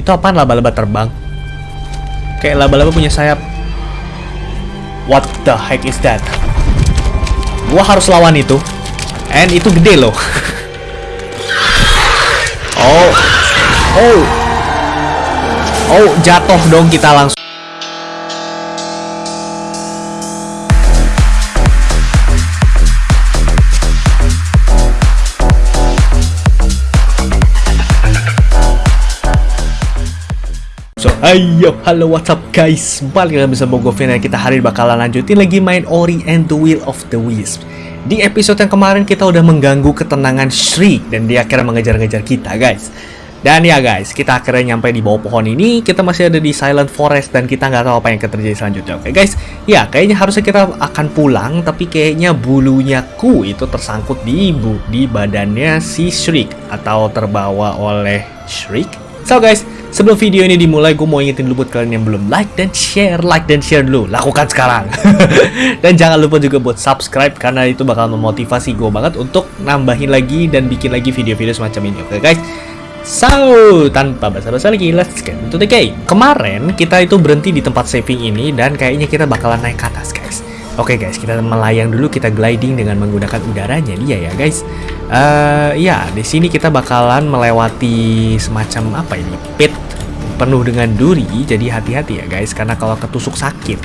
Itu apaan laba-laba terbang? Kayak laba-laba punya sayap. What the heck is that? Gua harus lawan itu. And itu gede loh. oh. Oh. Oh, jatuh dong kita langsung. Ayo, halo what's up guys? Balik lagi bersama gue Vina. Kita hari ini bakalan lanjutin lagi main Ori and the Will of the Wisp. Di episode yang kemarin kita udah mengganggu ketenangan Shriek Dan dia akhirnya mengejar-ngejar kita guys. Dan ya guys, kita akhirnya nyampe di bawah pohon ini. Kita masih ada di Silent Forest Dan kita nggak tahu apa yang akan terjadi selanjutnya. Oke guys, ya kayaknya harusnya kita akan pulang Tapi kayaknya bulunya ku itu tersangkut di ibu Di badannya si Shriek Atau terbawa oleh Shriek. So guys, sebelum video ini dimulai, gue mau ingetin dulu buat kalian yang belum like dan share, like dan share dulu, lakukan sekarang. dan jangan lupa juga buat subscribe karena itu bakal memotivasi gue banget untuk nambahin lagi dan bikin lagi video-video semacam ini, oke guys? So, tanpa basa-basa lagi, let's get into the game. Kemarin kita itu berhenti di tempat saving ini dan kayaknya kita bakalan naik ke atas, guys. Oke guys, kita melayang dulu, kita gliding dengan menggunakan udaranya dia ya guys. Ya, di sini kita bakalan melewati semacam apa ini? Pit penuh dengan duri, jadi hati-hati ya guys, karena kalau ketusuk sakit.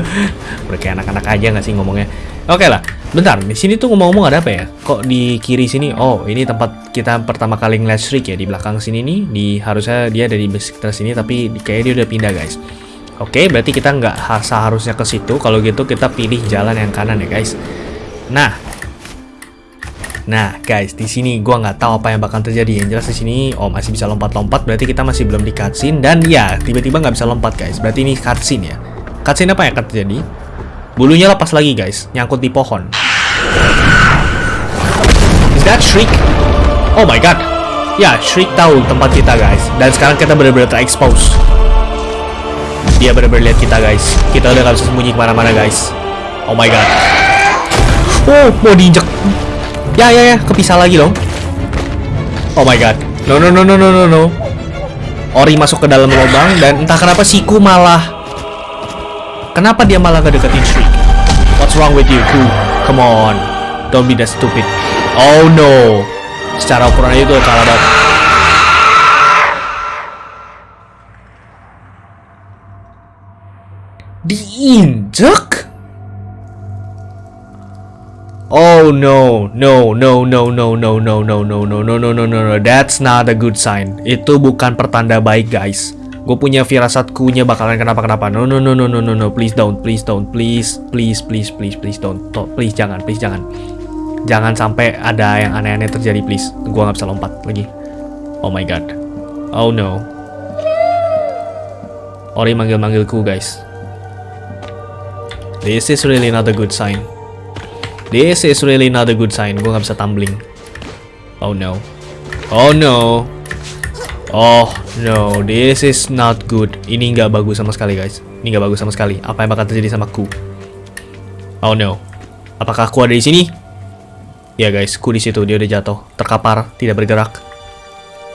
Kayak anak-anak aja nggak sih ngomongnya? Oke okay lah, bentar, di sini tuh ngomong-ngomong ada apa ya? Kok di kiri sini? Oh, ini tempat kita pertama kali ngeliat Shriek ya, di belakang sini nih, di harusnya dia dari sekitar sini, tapi kayaknya dia udah pindah guys. Oke, berarti kita nggak seharusnya ke situ. Kalau gitu kita pilih jalan yang kanan ya, guys. Nah, nah, guys, di sini gua nggak tahu apa yang bakal terjadi. Yang jelas di sini, oh masih bisa lompat-lompat. Berarti kita masih belum di cutscene. Dan ya, tiba-tiba nggak bisa lompat, guys. Berarti ini cutscene ya. Cutscene apa yang akan terjadi? Bulunya lepas lagi, guys. Nyangkut di pohon. Is that Shriek? Oh my god. Ya, Shriek tahu tempat kita, guys. Dan sekarang kita benar-benar terexpose. Dia benar-benar lihat kita guys Kita udah gak bisa sembunyi ke mana-mana guys Oh my god Oh mau diinjek Ya ya ya kepisah lagi dong. Oh my god. No no no no no no no. Ori masuk ke dalam lubang Dan entah kenapa Siku malah Kenapa dia malah gak deketin Shriek? What's wrong with you Ku? Come on. Don't be that stupid. Oh no. Secara ukuran itu kalah banget. Diinjek? Oh no, no, no, no, no, no, no, no, no, no, no, no, no, no, no, that's not a good sign. Itu bukan pertanda baik, guys. Gue punya firasat kunya bakalan kenapa-kenapa. No, no, no, no, no, no, no, please don't, please don't, please, please, please, please, please don't, please jangan, please jangan. Jangan sampai ada yang aneh-aneh terjadi, please. Gue nggak bisa lompat lagi. Oh my god. Oh no. Ori manggil-manggilku, guys. This is really not a good sign. This is really not a good sign. Gue nggak bisa tumbling. Oh no. Oh no. Oh no. This is not good. Ini nggak bagus sama sekali guys. Ini nggak bagus sama sekali. Apa yang bakal terjadi sama ku? Oh no. Apakah ku ada di sini? Ya guys, ku di situ. Dia udah jatuh, terkapar, tidak bergerak.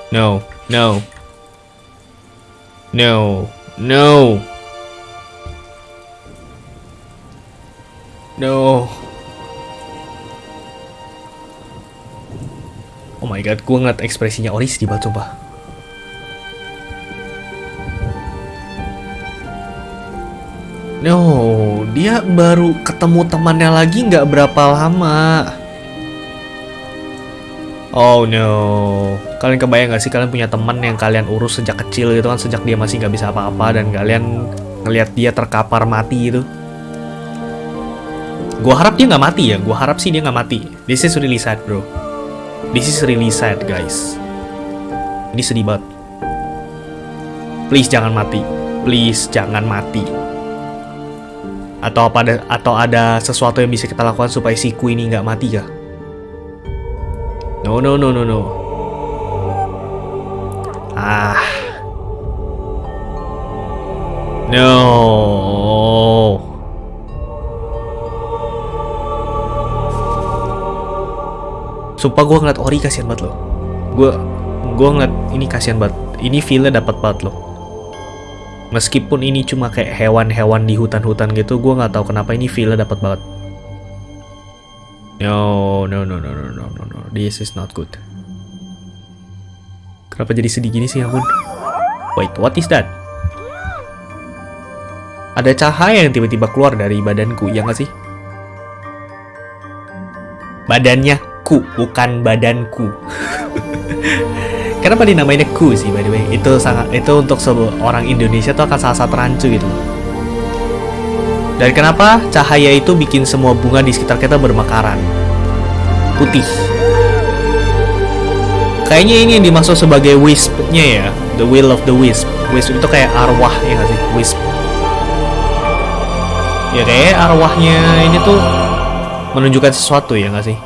No, no, no, no. No. Oh my god, gue ngeliat ekspresinya Ori sedih banget coba. No, dia baru ketemu temannya lagi nggak berapa lama. Oh no, kalian kebayang gak sih kalian punya teman yang kalian urus sejak kecil gitu kan, sejak dia masih nggak bisa apa-apa dan kalian ngelihat dia terkapar mati itu. Gua harap dia nggak mati ya. Gua harap sih dia nggak mati. This is really sad, bro. This is really sad, guys. Ini sedih banget. Please jangan mati. Please jangan mati. Atau apa ada atau ada sesuatu yang bisa kita lakukan supaya si Ku ini nggak mati ya? No no no no no. Ah. No. Sumpah gue ngeliat Ori kasihan banget loh. Gue gue ngeliat ini kasihan banget. Ini feel dapat banget loh. Meskipun ini cuma kayak hewan-hewan di hutan-hutan gitu, gue nggak tahu kenapa ini feel dapat banget. No, no, no, no, no, no, no, no. This is not good. Kenapa jadi sedih gini sih, ampun? Wait, what is that? Ada cahaya yang tiba-tiba keluar dari badanku, ya nggak sih? Badannya ku, bukan badanku. Kenapa dinamainnya ku sih, by the way? Itu sangat itu untuk orang Indonesia tuh akan sangat rancu gitu Dan kenapa cahaya itu bikin semua bunga di sekitar kita bermekaran? Putih. Kayaknya ini yang dimaksud sebagai wisp-nya ya, the will of the wisp. Wisp itu kayak arwah ya nggak sih? Wisp ya kayak arwahnya ini tuh menunjukkan sesuatu ya nggak sih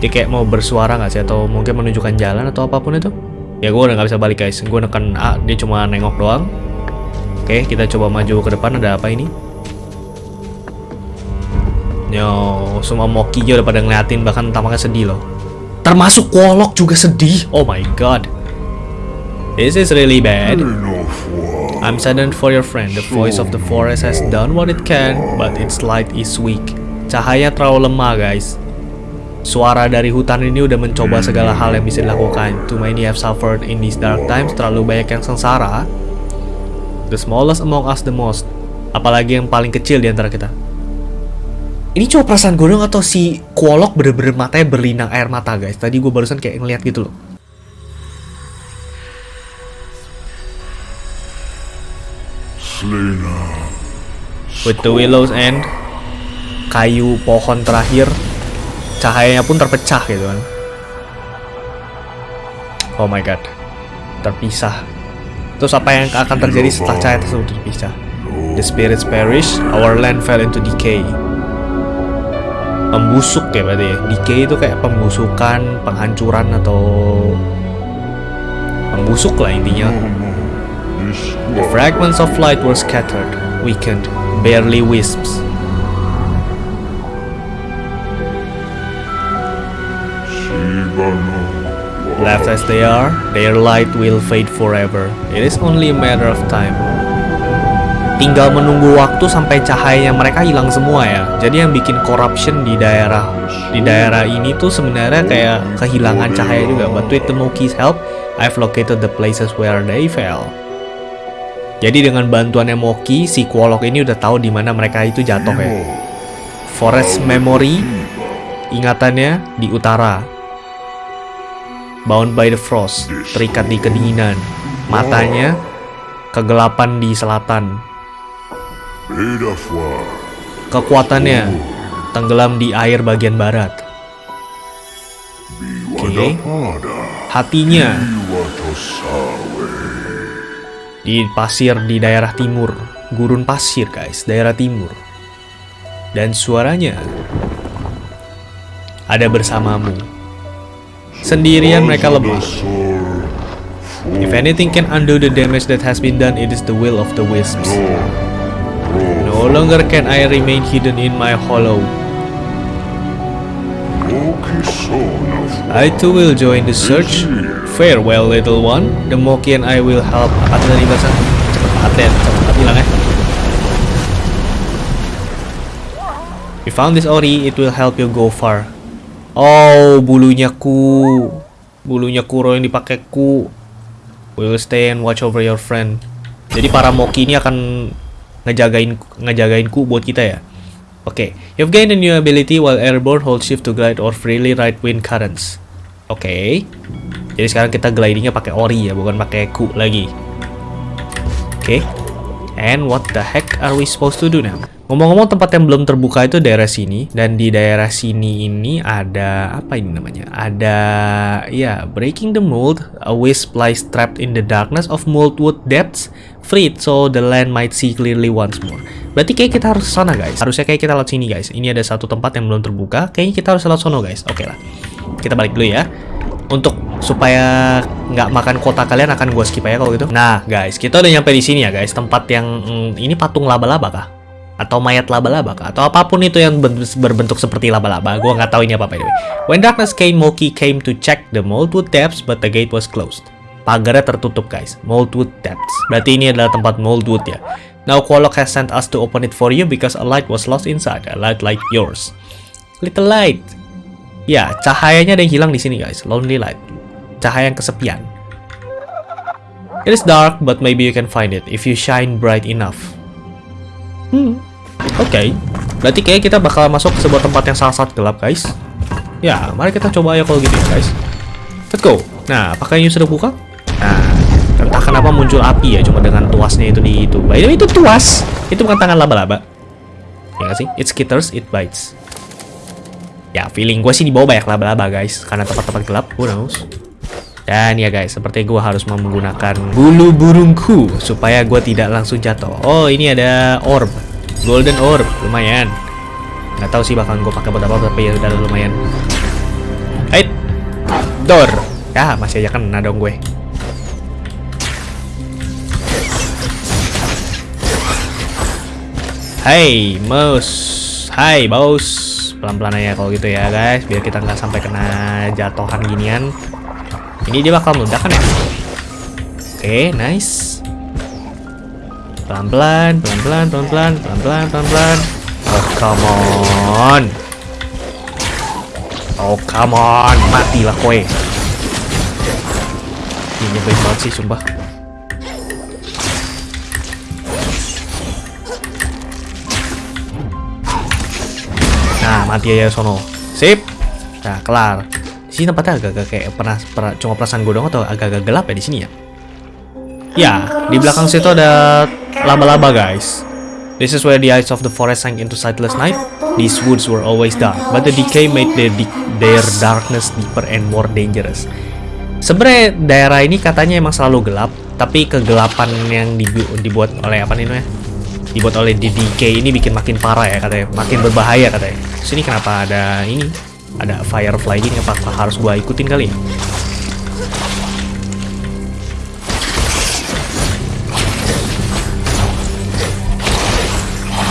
dia kayak mau bersuara nggak sih atau mungkin menunjukkan jalan atau apa pun itu ya gue udah nggak bisa balik guys gue neken A dia cuma nengok doang oke kita coba maju ke depan ada apa ini Yo, semua Moki udah pada ngeliatin bahkan tampaknya sedih loh. Termasuk Wolok juga sedih. Oh my god. This is really bad. I'm saddened for your friend. The voice of the forest has done what it can, but its light is weak. Cahaya terlalu lemah, guys. Suara dari hutan ini udah mencoba segala hal yang bisa dilakukan. Too many have suffered in these dark times. Terlalu banyak yang sengsara. The smallest among us the most. Apalagi yang paling kecil di antara kita. Ini cuma perasaan gue dong atau si Kuolok bener-bener matanya berlinang air mata, guys. Tadi gue barusan kayak ngeliat gitu loh. With the willow's end, kayu pohon terakhir, cahayanya pun terpecah gitu kan. Oh my god, terpisah. Terus apa yang akan terjadi setelah cahaya tersebut terpisah? The spirits perish, our land fell into decay. Pembusuk ya berarti ya. Decay itu kayak pembusukan, penghancuran atau pembusuk lah intinya. The fragments of light were scattered, weakened, barely wisps. Left as they are, their light will fade forever. It is only a matter of time. Tinggal menunggu waktu sampai cahayanya mereka hilang semua ya. Jadi yang bikin corruption di daerah di daerah ini tuh sebenarnya kayak kehilangan cahaya juga. But with the Moki's help, I've located the places where they fell. Jadi dengan bantuan Emoki, si Kuolok ini udah tahu di mana mereka itu jatuh ya. Forest Memory, ingatannya di utara. Bound by the frost, terikat di kedinginan. Matanya, kegelapan di selatan. Kekuatannya, tenggelam di air bagian barat. Oke. Hatinya, di pasir di daerah timur, gurun pasir guys, daerah timur. Dan suaranya ada bersamamu. Sendirian mereka lemah. If anything can undo the damage that has been done, it is the will of the wisps. No longer can I remain hidden in my hollow. I too will join the search Farewell little one, the Moki and I will help. Apa tadi bahasa? Cepet ya, cepet bilang ya. We found this ori, it will help you go far. Oh, bulunya ku. Bulunya Kuro yang dipakai ku. Will stay and watch over your friend. Jadi para Moki ini akan ngejagain ngejagain ku buat kita ya. Oke, okay. you've gained a new ability while airborne hold shift to glide or freely ride wind currents. Oke. Okay. Jadi sekarang kita glidingnya pakai ori ya, bukan pakai ku lagi. Oke. Okay. And what the heck are we supposed to do now? Ngomong-ngomong tempat yang belum terbuka itu daerah sini dan di daerah sini ini ada apa ini namanya? Ada ya breaking the mold. A wisp lies trapped in the darkness of moldwood depths, freed so the land might see clearly once more. Berarti kayak kita harus sana guys. Harusnya kayak kita lewat sini guys. Ini ada satu tempat yang belum terbuka. Kayaknya kita harus lewat sono guys. Oke okay lah. Kita balik dulu ya untuk supaya nggak makan kota kalian akan gue skip aja kalau gitu. Nah guys, kita udah nyampe di sini ya guys, tempat yang mm, ini patung laba-laba kah? Atau mayat laba-laba atau apa pun itu yang berbentuk seperti laba-laba. Gue nggak tahu ini apa by the when darkness came Moki came to check the Moldwood depths but the gate was closed. Pagarnya tertutup guys. Moldwood depths. Berarti ini adalah tempat Moldwood ya. Now Qualock has sent us to open it for you because a light was lost inside. A light like yours. Little light. Ya cahayanya ada yang hilang di sini guys. Lonely light. Cahaya yang kesepian. It is dark but maybe you can find it if you shine bright enough Hmm. Oke. Okay. Berarti kayak kita bakal masuk ke sebuah tempat yang sangat-sangat gelap, guys. Ya, mari kita coba ya kalau gitu ya, guys. Let's go. Nah, apakah ini sudah buka? Nah, entah kenapa muncul api ya, cuma dengan tuasnya itu di itu. By the way, itu tuas. Itu bukan tangan laba-laba. Ya gak sih? It skitters, it bites. Ya, feeling gue sih di bawah banyak laba-laba, guys. Karena tempat-tempat gelap, who knows. Dan ya guys, seperti gue harus menggunakan bulu burungku supaya gue tidak langsung jatuh. Oh, ini ada orb. Golden orb, lumayan. Gak tahu sih bakal gue pakai buat apa, tapi ya udah lumayan. Hai, door. Ya, masih aja kena dong gue. Hai, mouse. Hai, bos. Pelan-pelan aja kalau gitu ya, guys. Biar kita nggak sampai kena jatuhan ginian. Ini dia bakal meledak kan ya? Oke, okay, nice. Pelan-pelan, pelan-pelan, pelan-pelan, pelan-pelan, pelan-pelan. Oh, come on. Oh, come on. Matilah kowe. Ini nyebelin banget sih, sumpah. Nah, mati aja sono. Sip. Nah, kelar sini tempatnya agak-agak kayak pernah, pernah cuma perasaan gue dong atau agak-agak gelap ya di sini ya. Ya, di belakang situ ada laba-laba guys. This is where the eyes of the forest sank into sightless night. These woods were always dark, but the decay made their, their darkness deeper and more dangerous. Sebenarnya daerah ini katanya emang selalu gelap, tapi kegelapan yang dibuat oleh apa nih namanya? Dibuat oleh decay ini bikin makin parah ya katanya, makin berbahaya katanya. Sini kenapa ada ini? Ada firefly ini apa harus gua ikutin kali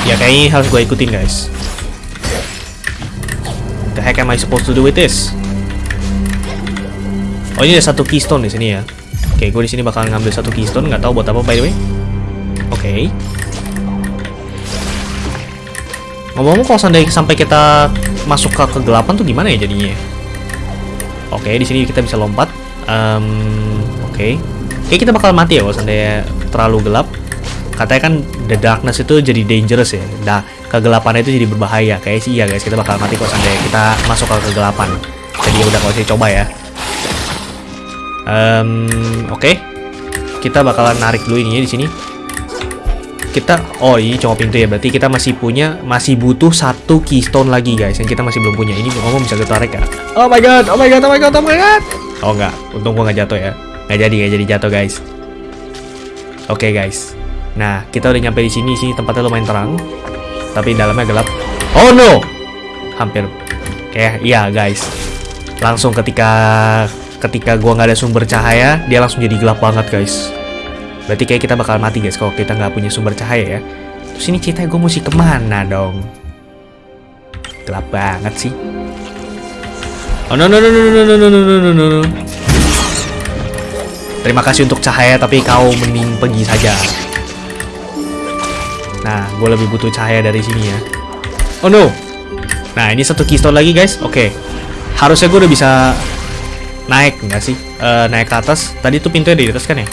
ya? Kayaknya harus gua ikutin guys. The heck am I supposed to do with this? Oh ini ada satu keystone di sini ya. Oke okay, gue di sini bakal ngambil satu keystone nggak tahu buat apa by the way. Oke. okay. Ngomong-ngomong kalau sampai kita masuk ke kegelapan tuh gimana ya jadinya? Oke, di sini kita bisa lompat. Um, Oke, okay. Kita bakal mati ya kalau seandainya terlalu gelap. Katanya kan the darkness itu jadi dangerous ya. Nah, kegelapan itu jadi berbahaya. Kayak sih iya guys, kita bakal mati kalau seandainya kita masuk ke kegelapan. Jadi ya udah kalau saya coba ya. Um, Oke, okay. kita bakalan narik dulu ini ya di sini kita oh ini cuma pintu ya. Berarti kita masih punya masih butuh satu keystone lagi guys yang kita masih belum punya. Ini ngomong bisa kita tarik ya? Oh my god oh my god oh my god oh my god. Oh enggak. Untung gua nggak jatuh ya. Nggak jadi nggak jadi jatuh guys. Oke okay, guys. Nah kita udah nyampe di sini. Sini tempatnya lumayan terang tapi dalamnya gelap. Oh no! Hampir. Kayak iya guys. Langsung ketika ketika gua nggak ada sumber cahaya dia langsung jadi gelap banget guys Berarti kayak kita bakal mati guys kalau kita nggak punya sumber cahaya ya. Terus ini ceritanya gue mesti ke mana dong? Gelap banget sih. Oh no no no no no no no no no no no. Terima kasih untuk cahaya tapi kau mending pergi saja. Nah, gue lebih butuh cahaya dari sini ya. Oh no. Nah, ini satu keystone lagi guys. Oke. Okay. Harusnya gue udah bisa naik nggak sih? Uh, naik ke atas. Tadi tuh pintunya di atas kan ya?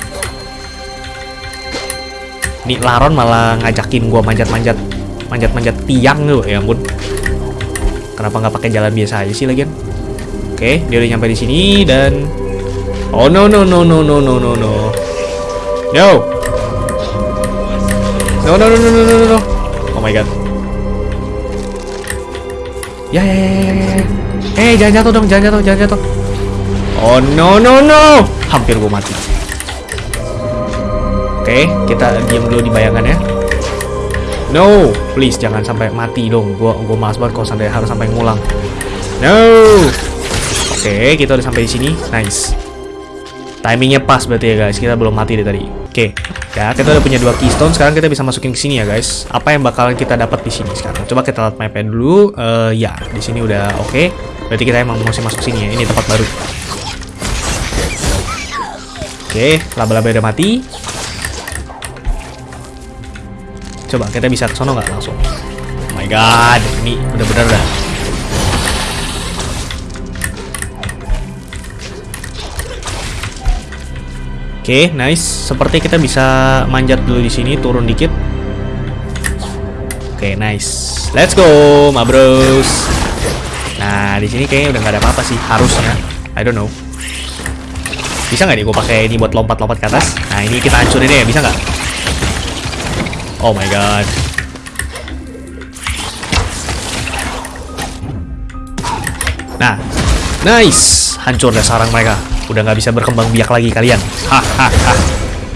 Nih Laron malah ngajakin gua manjat-manjat manjat-manjat tiang tuh ya ampun. Kenapa nggak pakai jalan biasa aja sih lagian? Oke, dia udah nyampe di sini dan Oh no no no no no no no no. No. No no no no no no no. Oh my god. Ya ya ya ya ya. Eh jangan jatuh dong, jangan jatuh, jangan jatuh. Oh no no no. Hampir gua mati. Oke, kita diam dulu di bayangan ya. No, please jangan sampai mati dong. Gua gua malas banget kalau sampai harus sampai ngulang. No. Oke, kita udah sampai di sini. Nice. Timingnya pas berarti ya guys. Kita belum mati deh tadi. Oke. Ya, kita udah punya dua keystone. Sekarang kita bisa masukin ke sini ya guys. Apa yang bakalan kita dapat di sini sekarang? Coba kita lihat mapnya dulu. Eh ya, di sini udah oke. Berarti kita emang mesti masuk sini ya. Ini tempat baru. Oke, laba-laba udah mati. Coba kita bisa ke sono nggak langsung? Oh my god, ini bener-bener dah. Oke, nice. Seperti kita bisa manjat dulu di sini, turun dikit. Oke, nice. Let's go, ma bros. Nah, di sini kayaknya udah nggak ada apa-apa sih, harusnya. I don't know. Bisa nggak nih gue pakai ini buat lompat-lompat ke atas? Nah, ini kita hancurin ya, bisa nggak? Oh my god. Nah, nice. Hancur deh sarang mereka. Udah nggak bisa berkembang biak lagi kalian. Hahaha.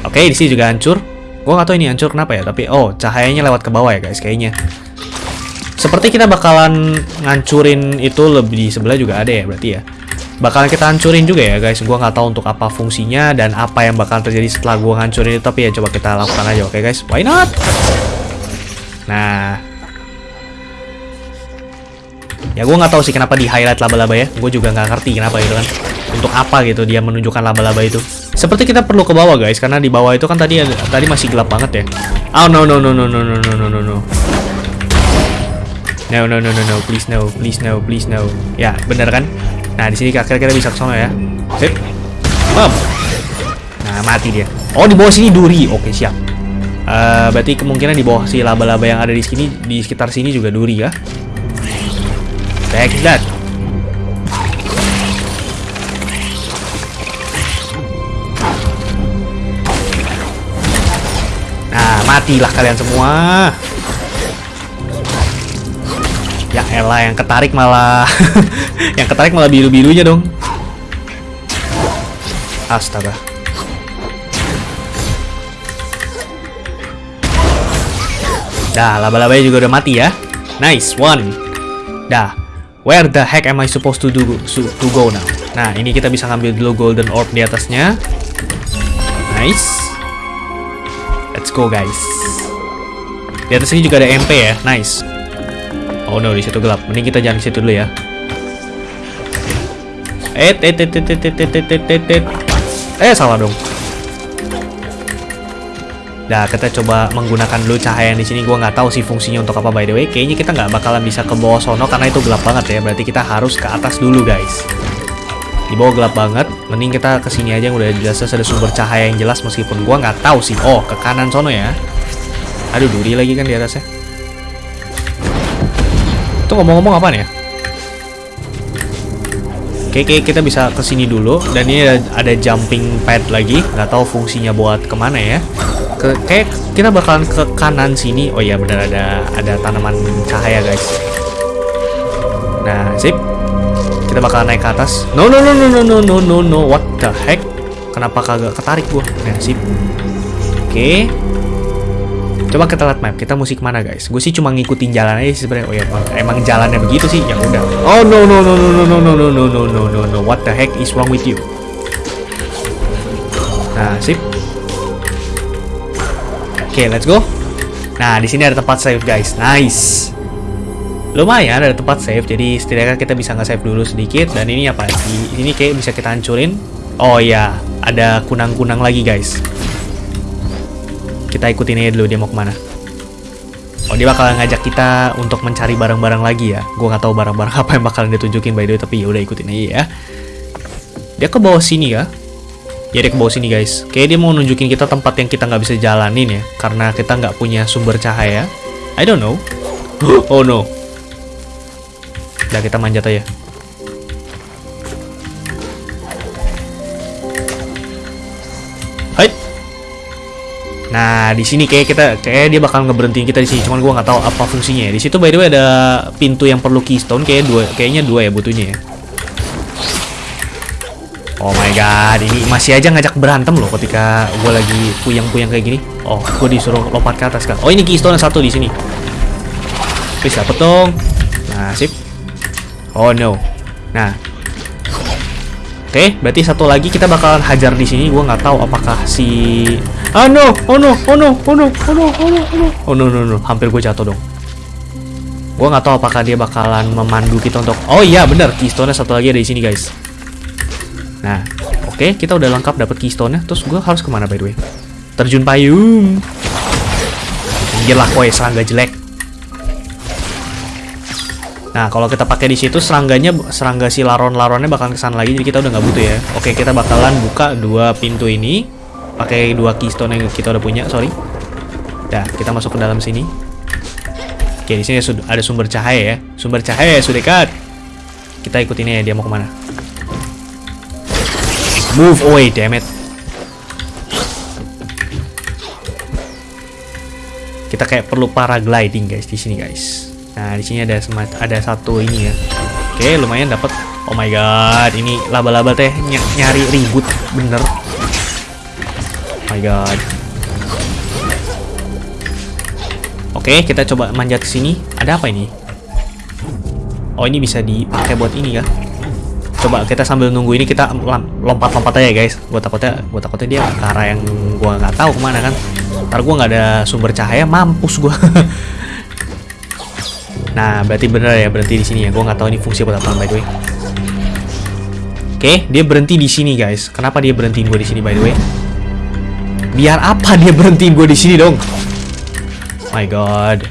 Oke, di sini juga hancur. Gua nggak tahu ini hancur kenapa ya, tapi oh cahayanya lewat ke bawah ya guys kayaknya. Seperti kita bakalan ngancurin itu lebih di sebelah juga ada ya berarti ya. Bakalan kita hancurin juga ya guys. Gua nggak tahu untuk apa fungsinya dan apa yang bakal terjadi setelah gua ngancurin itu. Tapi ya coba kita lakukan aja, oke guys? Why not? Nah, ya gue nggak tahu sih kenapa di highlight laba-laba ya gue juga nggak ngerti kenapa gitu kan untuk apa gitu dia menunjukkan laba-laba itu seperti kita perlu ke bawah guys karena di bawah itu kan tadi tadi masih gelap banget ya oh no no no no no no no no no no no no no no please no please no please no ya bener kan nah di sini akhirnya kita bisa ke sana ya sip Bam. nah mati dia oh di bawah sini duri oke siap Uh, berarti kemungkinan di bawah si laba-laba yang ada di sini di sekitar sini juga duri ya. Take that. Nah, matilah kalian semua. Ya elah yang ketarik malah yang ketarik malah biru-birunya dong. Astaga. Dah, laba-labanya juga udah mati ya. Nice one. Dah. Where the heck am I supposed to do to go now? Nah, ini kita bisa ngambil dulu golden orb di atasnya. Nice. Let's go, guys. Di atas ini juga ada MP ya. Nice. Oh no, di situ gelap. Mending kita jangan di situ dulu ya. Eh, eh, eh, eh, eh, eh, eh, eh, eh. Eh, salah dong. Nah, kita coba menggunakan dulu cahaya yang di sini. Gua nggak tahu sih fungsinya untuk apa by the way. Kayaknya kita nggak bakalan bisa ke bawah sono karena itu gelap banget ya. Berarti kita harus ke atas dulu, guys. Di bawah gelap banget. Mending kita ke sini aja yang udah jelas ada sumber cahaya yang jelas meskipun gua nggak tahu sih. Oh, ke kanan sono ya. Aduh, duri lagi kan di atasnya. Ngomong-ngomong apa nih ya? Oke, oke, kita bisa ke sini dulu. Dan ini ada, jumping pad lagi. Nggak tahu fungsinya buat ke mana ya. Ke kayak kita bakalan ke kanan sini. Oh iya benar ada ada tanaman cahaya guys. Nah sip. Kita bakalan naik ke atas. No no no no no no no no no. What the heck? Kenapa kagak ketarik gua? Nah sip. Oke coba kita lihat map kita musik mana guys gue sih cuma ngikutin jalan aja sebenarnya oh ya emang jalannya begitu sih ya udah oh no no no no no no no no no no no no no what the heck is wrong with you nah sip Oke, okay, let's go. Nah, di sini ada tempat save, guys. Nice. Lumayan ada tempat save, jadi setidaknya kita bisa nge-save dulu sedikit. Dan ini apa? Ini kayak bisa kita hancurin. Oh iya, ada kunang-kunang lagi, guys. Kita ikutin aja dulu dia mau ke mana. Oh, dia bakal ngajak kita untuk mencari barang-barang lagi ya. Gue nggak tahu barang-barang apa yang bakalan ditunjukin by the way, tapi ya udah ikutin aja ya. Dia ke bawah sini ya. Ya dia ke bawah sini guys. Kayak dia mau nunjukin kita tempat yang kita nggak bisa jalanin ya, karena kita nggak punya sumber cahaya. I don't know. oh no. Udah kita manjat aja. Nah di sini kayak kita kayak dia bakal ngeberhentiin kita di sini. Cuman gua nggak tahu apa fungsinya. ya. Di situ by the way ada pintu yang perlu keystone. Kayak dua, kayaknya dua ya butuhnya ya. Oh my god, ini masih aja ngajak berantem loh ketika gue lagi puyang-puyang kayak gini. Oh, gue disuruh lompat ke atas kan. Oh, ini keystone satu di sini. Dapet dong. Nah, sip. Oh no. Nah. Oke, berarti satu lagi kita bakalan hajar di sini. Gua nggak tahu apakah si Ah no, oh no, oh no, oh no, oh no, oh no, oh no, oh no, no, no. hampir gue jatuh dong. Gua nggak tahu apakah dia bakalan memandu kita untuk. Oh iya, bener, keystone satu lagi ada di sini guys. Nah, oke, kita udah lengkap dapat keystone-nya. Terus gua harus ke mana by the way? Terjun payung. Pinggir lah, koy, serangga jelek. Nah, kalau kita pakai di situ serangganya serangga si laron-laronnya bakalan kesan lagi jadi kita udah nggak butuh ya. Oke, kita bakalan buka dua pintu ini pakai dua keystone yang kita udah punya, sorry. Nah, kita masuk ke dalam sini. Oke, di sini ada sumber cahaya ya. Sumber cahaya sudah dekat. Kita ikut ini ya, dia mau ke mana? Move away, damn it. Kita kayak perlu paragliding guys di sini guys. Nah, di sini ada semat ada satu ini ya. Oke, lumayan dapat. Oh my god, ini laba-laba teh ny nyari ribut bener. My god. Oke, kita coba manjat ke sini. Ada apa ini? Oh, ini bisa dipakai buat ini ya. Coba kita sambil nunggu ini kita lompat-lompat aja guys. Gua takutnya, gua takutnya dia ke arah yang gua nggak tahu ke mana kan. Ntar gua nggak ada sumber cahaya, mampus gua. Nah, berarti bener ya berhenti di sini ya. Gue nggak tahu ini fungsi apa by the way. Oke, dia berhenti di sini guys. Kenapa dia berhentiin gue di sini by the way? Biar apa dia berhentiin gue di sini dong? My God.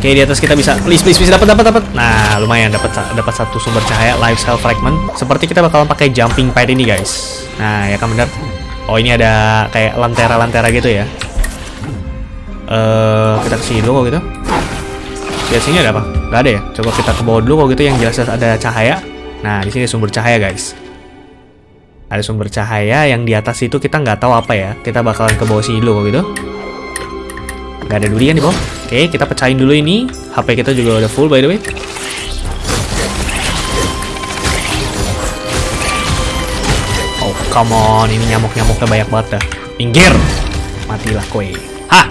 Oke, di atas kita bisa please please please dapat dapat dapat. Nah, lumayan dapat dapat satu sumber cahaya life cell fragment. Seperti kita bakalan pakai jumping pad ini guys. Nah, ya kan benar. Oh, ini ada kayak lantera-lantera gitu ya. Uh, kita ke sini dulu kok gitu. Sini ada apa? Gak ada ya. Coba kita ke bawah dulu kok gitu yang jelas ada cahaya. Nah, di sini sumber cahaya guys. Ada sumber cahaya yang di atas itu kita nggak tahu apa ya. Kita bakalan ke bawah sini dulu kok gitu. Gak ada durian di bawah. Oke, kita pecahin dulu ini. HP kita juga udah full by the way. Oh, come on. Ini nyamuk-nyamuknya banyak banget dah. Minggir. Matilah kowe. Hah!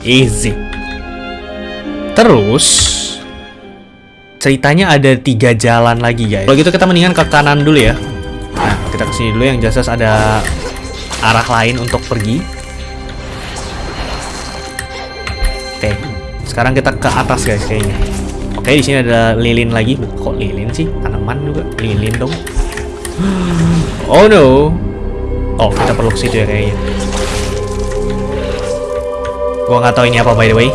Easy. Terus ceritanya ada tiga jalan lagi guys. Kalau gitu kita mendingan ke kanan dulu ya. Kita ke sini dulu yang jelas ada arah lain untuk pergi. Oke, sekarang kita ke atas guys kayaknya. Oke di sini ada lilin lagi. Kok lilin sih? Tanaman juga lilin dong. Oh no. Oh kita perlu ke situ ya kayaknya. Gua nggak tahu ini apa by the way.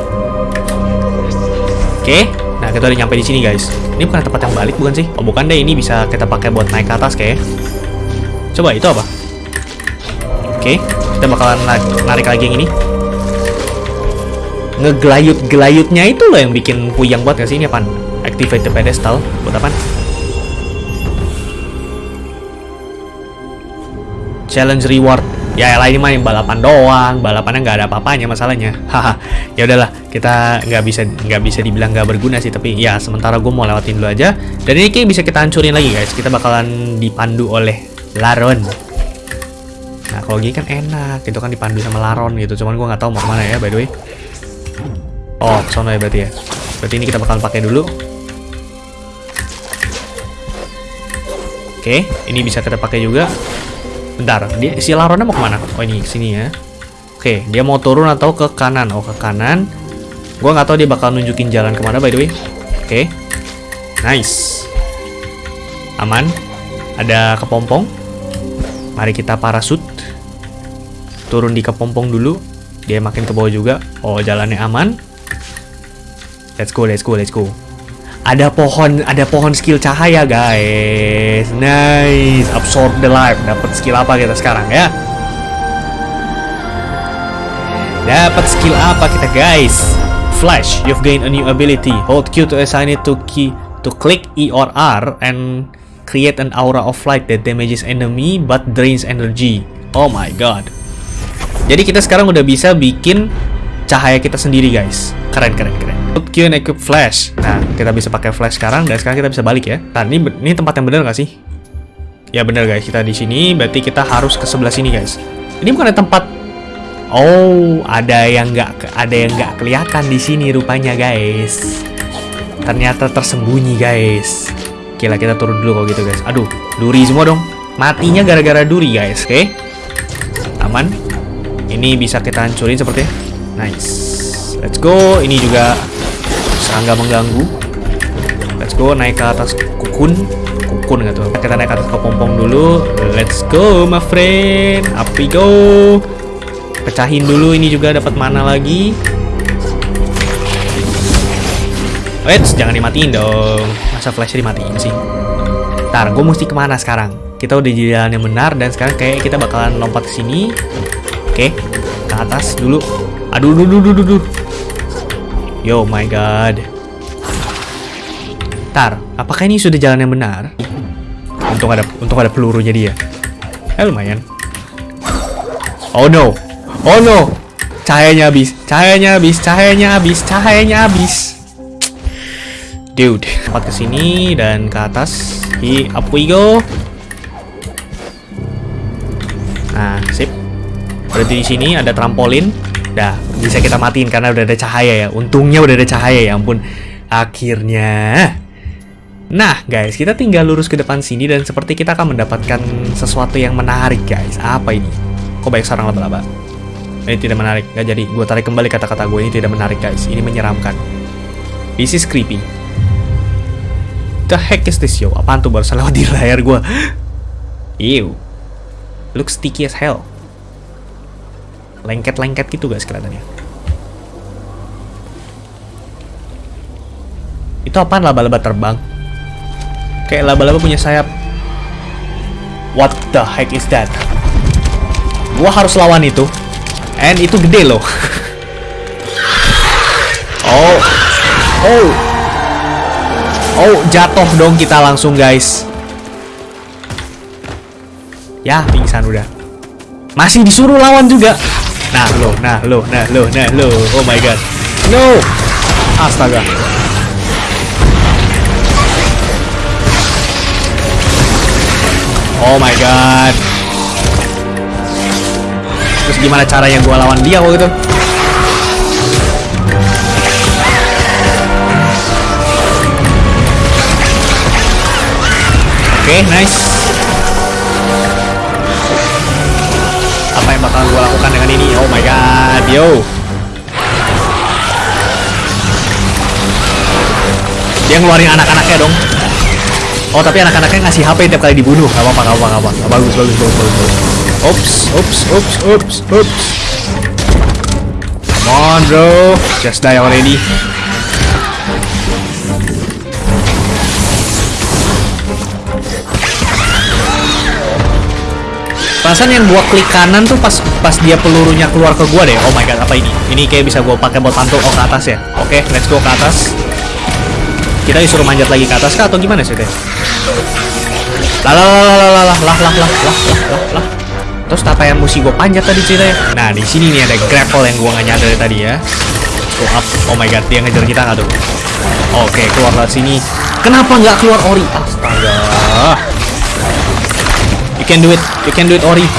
Oke, nah kita udah nyampe di sini guys. Ini bukan tempat yang balik bukan sih? Oh bukan deh, ini bisa kita pakai buat naik ke atas kayak. Coba itu apa? Oke, okay. kita bakalan narik lagi yang ini. Ngegelayut-gelayutnya itu loh yang bikin puyang buat gak sih? Ini apa? Activate the pedestal. Buat apa? Challenge reward ya lah ini main balapan doang balapannya nggak ada apa-apanya masalahnya haha ya udahlah kita nggak bisa nggak bisa dibilang nggak berguna sih tapi ya sementara gue mau lewatin dulu aja dan ini kayak bisa kita hancurin lagi guys kita bakalan dipandu oleh Laron nah kalau gini kan enak itu kan dipandu sama Laron gitu cuman gue nggak tahu mau ke mana ya by the way oh ke sana ya berarti ya berarti ini kita bakalan pakai dulu Oke, ini bisa kita pakai juga. Bentar, dia, si Laronnya mau ke mana? Oh ini sini ya. Oke, dia mau turun atau ke kanan? Oh ke kanan. Gua nggak tahu dia bakal nunjukin jalan ke mana by the way. Oke, nice. Aman. Ada kepompong. Mari kita parasut. Turun di kepompong dulu. Dia makin ke bawah juga. Oh jalannya aman. Let's go, let's go, let's go ada pohon ada pohon skill cahaya guys nice absorb the life dapat skill apa kita sekarang ya dapat skill apa kita guys flash you've gained a new ability hold Q to assign it to key to click E or R and create an aura of light that damages enemy but drains energy oh my god jadi kita sekarang udah bisa bikin cahaya kita sendiri guys keren keren keren Q and equip flash. Nah, kita bisa pakai flash sekarang dan sekarang kita bisa balik ya. Nah, ini ini tempat yang benar nggak sih? Ya benar guys, kita di sini berarti kita harus ke sebelah sini guys. Ini bukan tempat Oh, ada yang nggak ada yang nggak kelihatan di sini rupanya guys. Ternyata tersembunyi guys. Oke lah, kita turun dulu kalau gitu guys. Aduh, duri semua dong. Matinya gara-gara duri guys, oke? Aman. Ini bisa kita hancurin sepertinya. Nice. Let's go. Ini juga serangga mengganggu. Let's go naik ke atas kukun. Kukun nggak tuh? Kita naik ke atas kepompong dulu. Let's go, my friend. Up we go. Pecahin dulu. Ini juga dapat mana lagi. Wait, jangan dimatiin dong. Masa flashnya dimatiin sih? Ntar, gue mesti ke mana sekarang? Kita udah di jalan yang benar dan sekarang kayak kita bakalan lompat ke sini. Oke, ke atas dulu. Aduh, duh, duh, duh, duh, duh. Yo my god. Tar, apakah ini sudah jalan yang benar? Untung ada untung ada pelurunya dia. Eh, lumayan. Oh no. Oh no. Cahayanya habis. Cahayanya habis. Cahayanya habis. Cahayanya habis. Dude, tempat ke sini dan ke atas. Hi, up we go. Nah, sip. Berarti di sini ada trampolin. Dah, bisa kita matiin karena udah ada cahaya ya. Untungnya udah ada cahaya ya ampun. Akhirnya. Nah, guys, kita tinggal lurus ke depan sini dan seperti kita akan mendapatkan sesuatu yang menarik, guys. Apa ini? Kok banyak sarang laba-laba? Ini tidak menarik. Gak jadi. Gue tarik kembali kata-kata gue. Ini tidak menarik, guys. Ini menyeramkan. This is creepy. The heck is this, yo? Apaan tuh barusan lewat di layar gue? Ew. Looks sticky as hell lengket-lengket gitu guys kelihatannya. Itu apaan laba-laba terbang? Kayak laba-laba punya sayap. What the heck is that? Gua harus lawan itu. And itu gede loh. oh. Oh. Oh, jatuh dong kita langsung guys. Ya, pingsan udah. Masih disuruh lawan juga. Nah lo, nah lo, nah lo, nah lo. Oh my god. No. Astaga. Oh my god. Terus gimana caranya gue lawan dia waktu itu? Okay, nice. Apa yang bakal gue lakukan dengan ini? Oh my god, yo. Dia ngeluarin anak-anaknya dong. Oh tapi anak-anaknya ngasih HP tiap kali dibunuh. Gak apa-apa, gak apa-apa. Bagus, bagus, bagus, bagus, bagus. Oops, oops, oops, oops, oops. Come on, bro. Just die already. Perasaan yang gua klik kanan tuh pas pas dia pelurunya keluar ke gua deh. Oh my god, apa ini? Ini kayak bisa gua pakai buat pantul oh ke atas ya. Oke, okay, let's go ke atas. Kita disuruh manjat lagi ke atas kah atau gimana sih teh? Lah lah lah lah lah lah lah lah lah lah lah. Terus apa yang mesti gue panjat tadi ceritanya? Nah di sini nih ada grapple yang gue nggak nyadar tadi ya. Go up. Oh my god, dia ngejar kita nggak tuh? Oke, keluar dari sini. Kenapa nggak keluar Ori? Astaga. You can do it. You can do it Ori.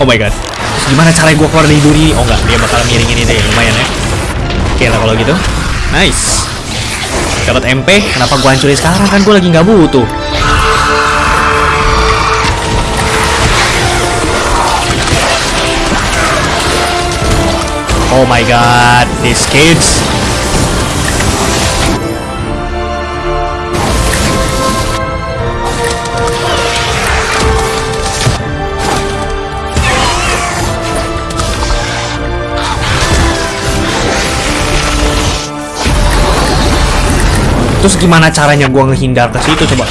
Oh my god. Terus gimana cara gue keluar dari duri? Oh nggak, dia bakal miring ini deh. Lumayan ya. Oke lah kalau gitu. Nice. Dapat MP, kenapa gua hancurin sekarang kan gua lagi nggak butuh. Oh my god, these kids. Terus gimana caranya gua ngehindar ke situ coba?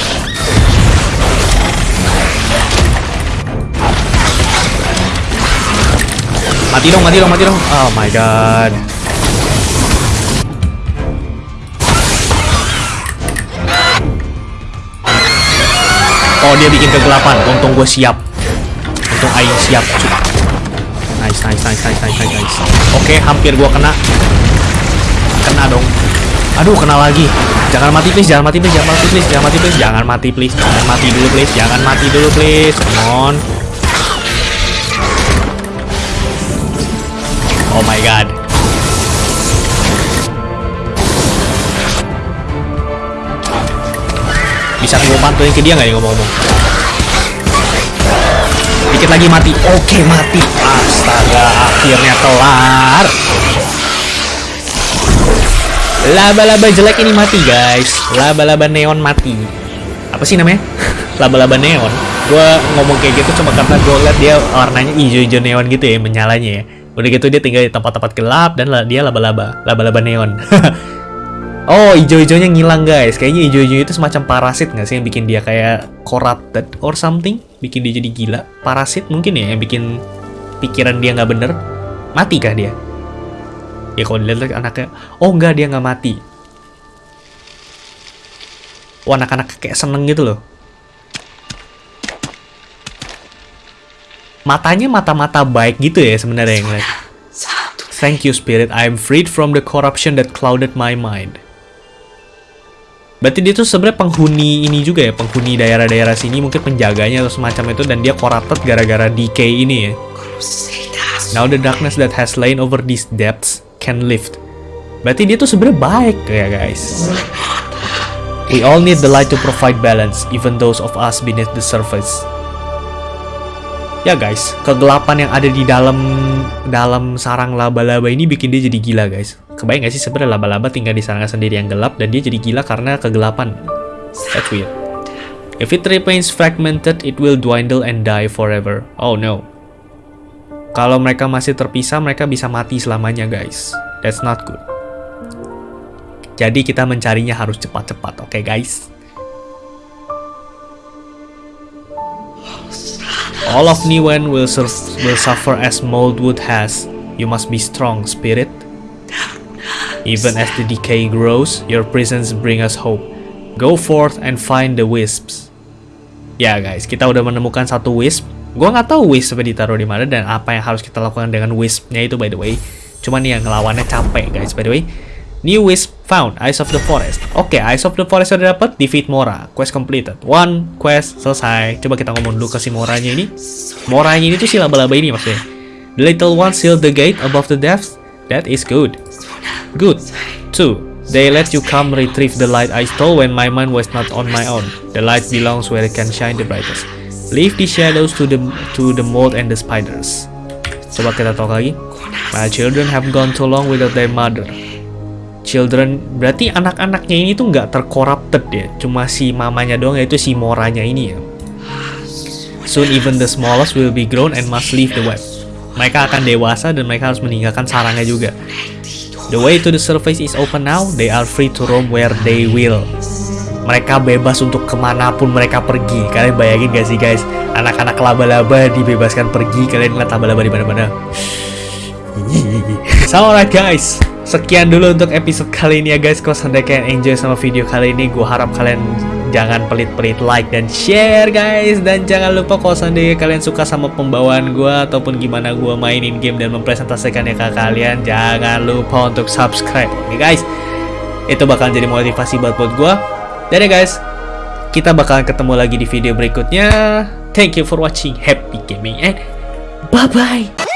Mati dong, mati dong, mati dong. Oh my god. Oh, dia bikin kegelapan. Untung gue siap. Untung Aing siap. Nice, nice, nice, nice, nice, nice. Oke, hampir gua kena. Kena dong. Aduh, kena lagi. Jangan mati please, jangan mati please, jangan mati please, jangan mati please, jangan mati please, jangan mati dulu please, jangan mati dulu please. Come on. Oh my god. Bisa gue pantuin ke dia nggak ya ngomong-ngomong? Dikit lagi mati. Oke, mati. Astaga, akhirnya kelar. Laba-laba jelek ini mati, guys. Laba-laba neon mati. Apa sih namanya? Laba-laba neon. Gue ngomong kayak gitu cuma karena gue liat dia warnanya hijau-hijau neon gitu ya, menyalanya ya. Udah gitu dia tinggal di tempat-tempat gelap dan dia laba-laba, laba-laba neon. Oh, hijau-hijaunya ngilang guys. Kayaknya hijau-hijau itu semacam parasit nggak sih yang bikin dia kayak corrupted or something? Bikin dia jadi gila. Parasit mungkin ya yang bikin pikiran dia nggak bener. Mati kah dia? Ya kalau dilihat anaknya, oh enggak dia nggak mati. Wah anak-anak kayak seneng gitu loh. Matanya mata-mata baik gitu ya sebenarnya yang lihat. Thank you spirit, I am freed from the corruption that clouded my mind. Berarti dia tuh sebenarnya penghuni ini juga ya, penghuni daerah-daerah sini mungkin penjaganya atau semacam itu dan dia corrupted gara-gara decay ini ya. Now the darkness that has lain over these depths can lift. Berarti dia tuh sebenarnya baik ya guys. We all need the light to provide balance, even those of us beneath the surface. Ya guys, kegelapan yang ada di dalam dalam sarang laba-laba ini bikin dia jadi gila guys. Kebayang gak sih sebenarnya laba-laba tinggal di sarang sendiri yang gelap dan dia jadi gila karena kegelapan. That's weird. If it remains fragmented, it will dwindle and die forever. Oh no. Kalau mereka masih terpisah, mereka bisa mati selamanya guys. That's not good. Jadi kita mencarinya harus cepat-cepat, oke okay, guys? All of Niwen will, will suffer as Moldwood has. You must be strong, spirit. Even as the decay grows, your presence bring us hope. Go forth and find the wisps. Ya guys, kita udah menemukan satu wisp. Gua nggak tahu wisp ditaruh di mana dan apa yang harus kita lakukan dengan wispnya itu by the way. Cuman yang ngelawannya capek guys by the way. New Wisp found, Eyes of the Forest. Oke, okay, Eyes of the Forest udah dapat, defeat Mora. Quest completed. One quest selesai. Coba kita ngomong dulu ke si Moranya ini. Moranya ini tuh si laba-laba ini maksudnya. The little one sealed the gate above the depths. That is good. Good. Two. They let you come retrieve the light I stole when my mind was not on my own. The light belongs where it can shine the brightest. Leave the shadows to the to the mold and the spiders. Coba kita talk lagi. My children have gone too long without their mother. Children berarti anak-anaknya ini tuh nggak tercorrupted ya, cuma si mamanya doang yaitu si Moranya ini ya. Soon even the smallest will be grown and must leave the web. Mereka akan dewasa dan mereka harus meninggalkan sarangnya juga. The way to the surface is open now, they are free to roam where they will. Mereka bebas untuk ke mana pun mereka pergi. Kalian bayangin gak sih guys, anak-anak laba-laba dibebaskan pergi, kalian lihat laba-laba di mana-mana. so alright guys, Sekian dulu untuk episode kali ini ya guys. Kalau sampai kalian enjoy sama video kali ini Gue harap kalian jangan pelit-pelit like dan share guys. Dan jangan lupa kalau seandainya kalian suka sama pembawaan gue Ataupun gimana gue mainin game dan mempresentasikannya ke kalian Jangan lupa untuk subscribe. Oke guys. Itu bakal jadi motivasi buat buat gue Dadah guys. Kita bakalan ketemu lagi di video berikutnya. Thank you for watching. Happy gaming and bye-bye